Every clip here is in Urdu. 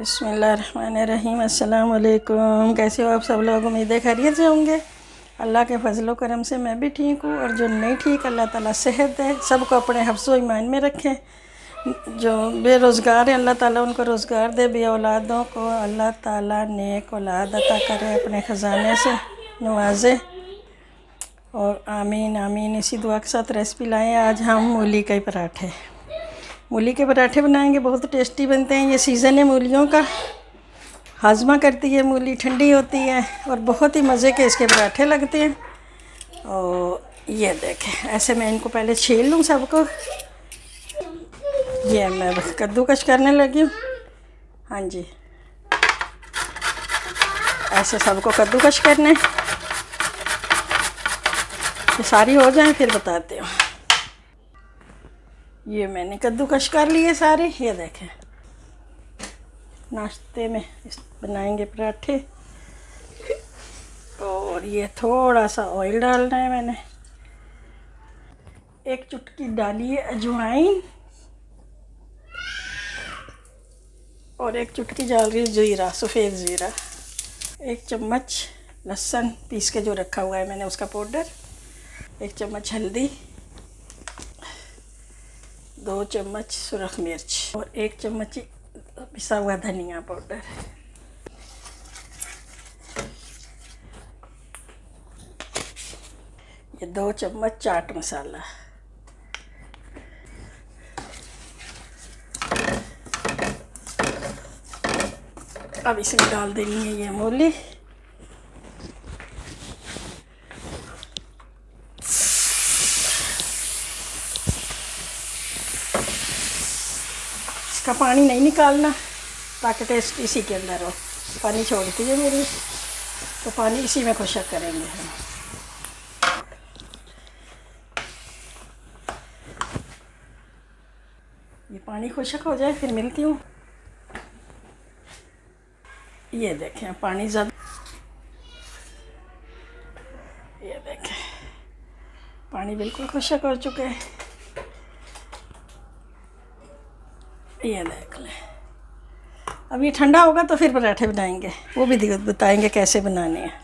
بسم اللہ الرحمن الرحیم، السلام علیکم۔ کیسے ہو آپ سب لوگ؟ امیدیں خیریت سے ہوں گے۔ اللہ کے فضل و کرم سے میں بھی ٹھیک ہوں۔ اور جو نہیں ٹھیک، اللہ تعالیٰ صحت دے۔ سب کو اپنے حفظ و ایمان میں رکھیں جو بے روزگار ہیں، اللہ تعالیٰ ان کو روزگار دے۔ بے اولادوں کو اللہ تعالیٰ نیک اولاد عطا کرے اپنے خزانے سے، نوازے۔ اور آمین آمین۔ اسی دعا کے ساتھ ریسپی لائیں۔ آج ہم مولی کے پراٹھے۔ مولی کے پراٹھے بنائیں گے، بہت ٹیسٹی بنتے ہیں۔ یہ سیزن ہے مولیوں کا۔ ہاضمہ کرتی ہے مولی، ٹھنڈی ہوتی ہے اور بہت ہی مزے کے اس کے پراٹھے لگتے ہیں۔ اور یہ دیکھیں، ایسے میں ان کو پہلے چھیل لوں سب کو۔ یہ میں کدو کش کرنے لگی ہوں۔ ہاں جی۔ ایسے سب کو کدو کش کرنے۔ یہ ساری ہو جائیں، پھر بتاتے ہوں۔ یہ میں نے کدو کش کر لیے سارے، یہ دیکھیں۔ ناشتے میں بنائیں گے پراٹھے۔ اور یہ تھوڑا سا آئل ڈالنا ہے میں نے۔ ایک چٹکی ڈالی ہے اجوائن۔ اور ایک چٹکی ڈال رہی ہے زیرہ، سفید زیرہ۔ ایک چمچ لہسن پیس کے جو رکھا ہوا ہے میں نے اس کا پاؤڈر۔ ایک چمچ ہلدی۔ دو چمچ سرخ مرچ اور ایک چمچ پسا ہوا دھنیا پاؤڈر۔ یہ دو چمچ چاٹ مسالہ۔ اب اس میں ڈال دینی ہے یہ مولی۔ کا پانی نہیں نکالنا تاکہ ٹیسٹ اسی کے اندر ہو پانی چھوڑتی ہے میری تو پانی اسی میں خشک کریں گے ہم یہ پانی خشک ہو جائے پھر ملتی ہوں یہ دیکھیں پانی زیادہ یہ دیکھیں پانی بالکل خشک ہو چکے ہیں یہ دیکھ لیں۔ اب یہ ٹھنڈا ہوگا تو پھر پراٹھے بنائیں گے۔ وہ بھی بتائیں گے کیسے بنانے ہیں۔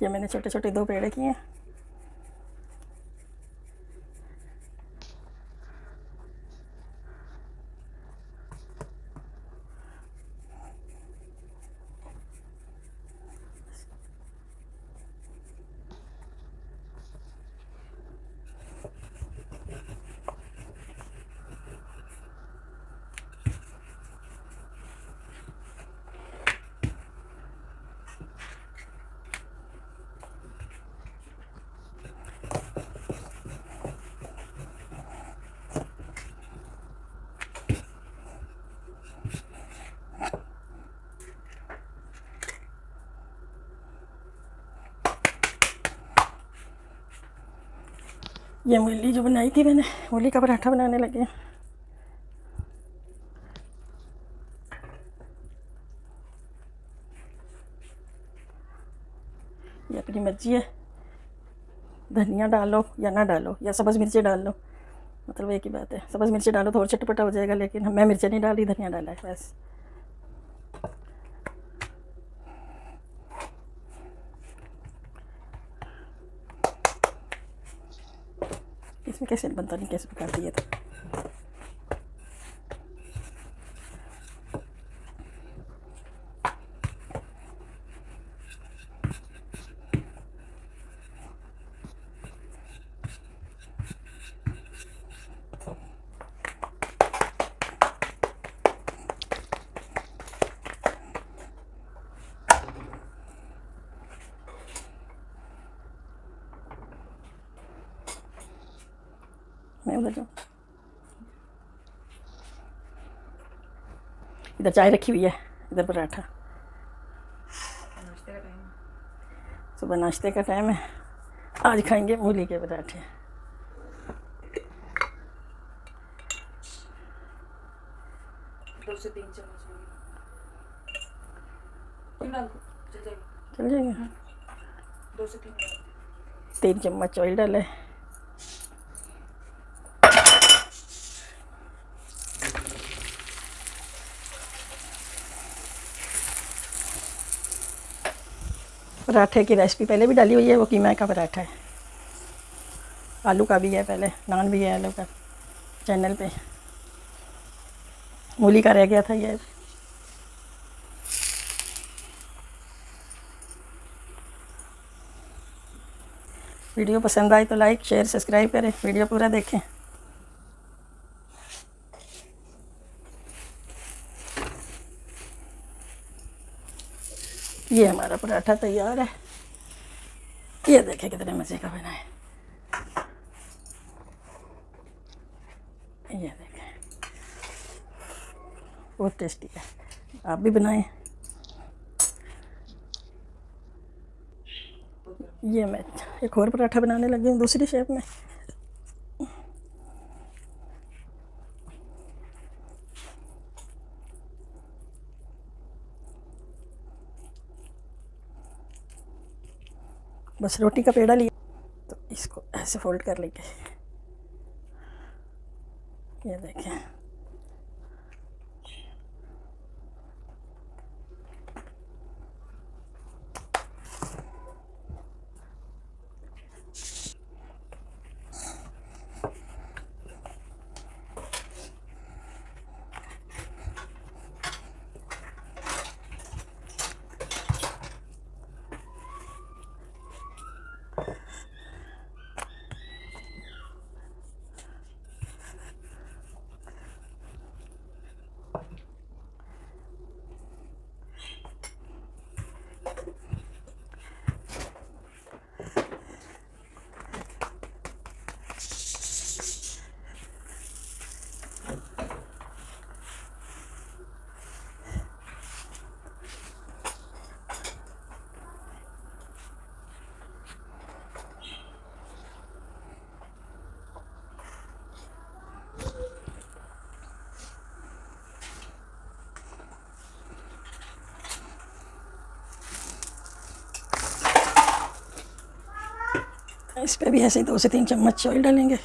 یہ میں نے چھوٹے چھوٹے دو پیڑے کیے ہیں۔ یہ مولی جو بنائی تھی میں نے مولی کا پراٹھا بنانے لگے یہ اپنی مرضی ہے۔ دھنیا ڈالو یا نہ ڈالو، یا سبز مرچیں ڈال لو۔ مطلب ایک ہی بات ہے، سبز مرچیں ڈالو تو اور چٹپٹا ہو جائے گا، لیکن میں مرچیں نہیں ڈالی، دھنیا ڈالا ہے، بس۔ کیسے بنتا نہیں کیسے پکاتی ہے تو میں ادھر جاؤں ادھر چائے رکھی ہوئی ہے ادھر پراٹھا صبح ناشتے کا ٹائم ہے آج کھائیں گے مولی کے پراٹھے چل جائیں گے تین چمچ آئل ڈالے پراٹھے کی ریسپی پہلے بھی ڈالی ہوئی ہے، وہ قیمہ کا پراٹھا ہے۔ آلو کا بھی ہے پہلے، نان بھی ہے آلو کا، چینل پہ۔ مولی کا رہ گیا تھا یہ۔ ویڈیو پسند آئی تو لائک، شیئر، سبسکرائب کریں۔ ویڈیو پورا دیکھیں۔ یہ ہمارا پراٹھا تیار ہے۔ یہ دیکھیں کتنے مزے کا بنا ہے۔ یہ دیکھیں۔ بہت ٹیسٹی ہے۔ آپ بھی بنائیں۔ یہ میں ایک اور پراٹھا بنانے لگی ہوں دوسری شیپ میں۔ بس روٹی کا پیڑا لیا تو اس کو ایسے فولڈ کر لیتے یہ دیکھیں۔ اس پہ بھی ایسے ہی دو سے تین چمچ آئل ڈالیں گے۔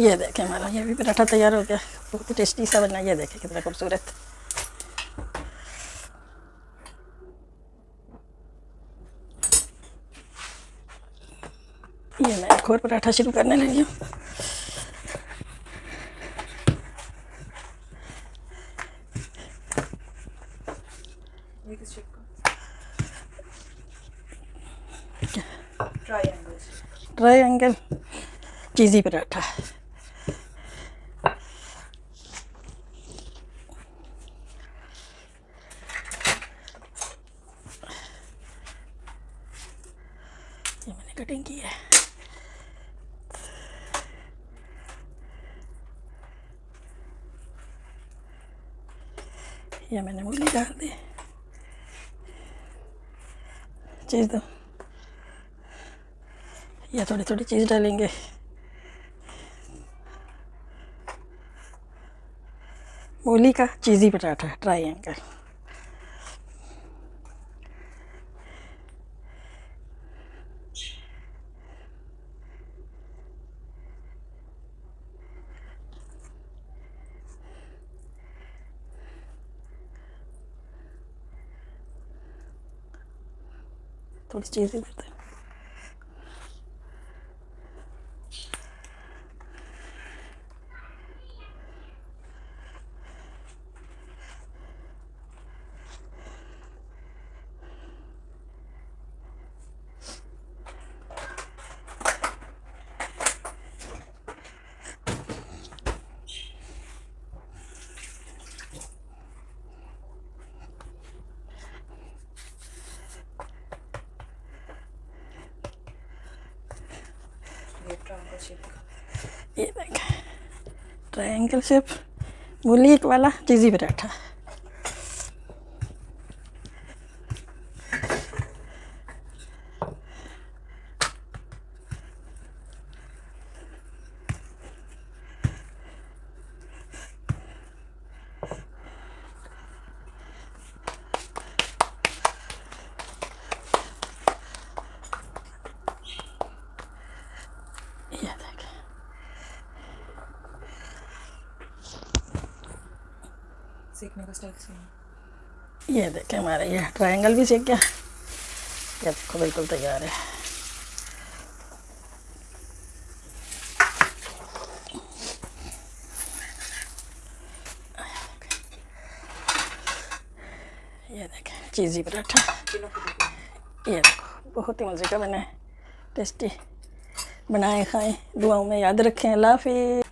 یہ دیکھیں ہمارا یہ بھی پراٹھا تیار ہو گیا۔ بہت ٹیسٹی سا بنا یہ دیکھیں کتنا خوبصورت۔ یہ میں ایک اور پراٹھا شروع کرنے لگی ہوں۔ ٹرائی اینگل چیزی پراٹھا۔ یہ میں نے انگلی ڈال دی چیز دو یہ تھوڑی تھوڑی چیز ڈالیں گے مولی کا چیزی پٹاٹا ٹرائی اینگل تھوڑی چیزیں کرتے ہیں ٹرائنگل شیپ وہ لیک والا جی چیزی بیٹھا۔ سیکھنے کا اسٹائل سیم یہ دیکھیں ہمارا یہ ٹرائنگل بھی سیکھ گیا یہ دیکھو بالکل تیار ہے. یہ دیکھیں چیزی پراٹھا. یہ دیکھو بہت ہی مزے کا بنا ہے ٹیسٹی بنائیں کھائیں دعاؤں میں یاد رکھیں. اللہ حافظ.